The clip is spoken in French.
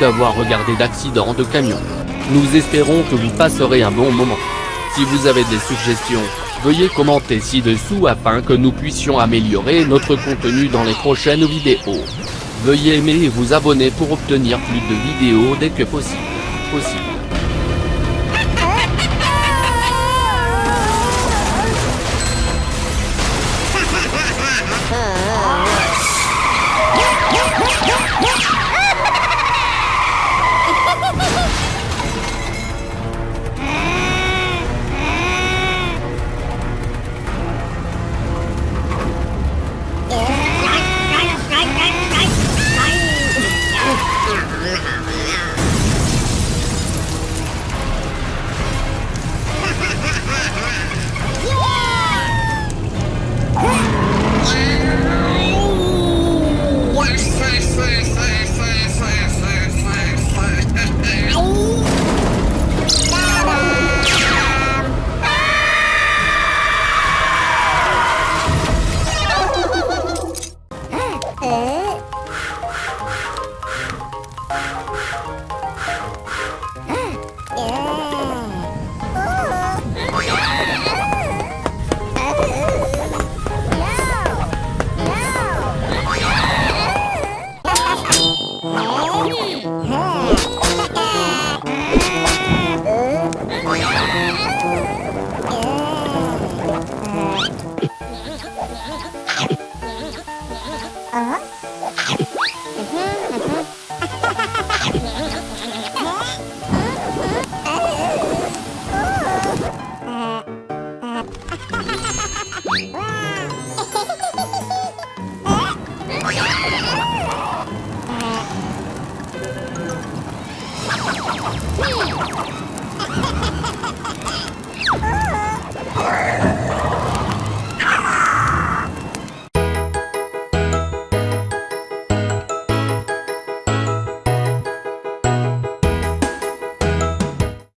d'avoir regardé d'accident de camion. Nous espérons que vous passerez un bon moment. Si vous avez des suggestions, veuillez commenter ci-dessous afin que nous puissions améliorer notre contenu dans les prochaines vidéos. Veuillez aimer et vous abonner pour obtenir plus de vidéos dès que possible. あ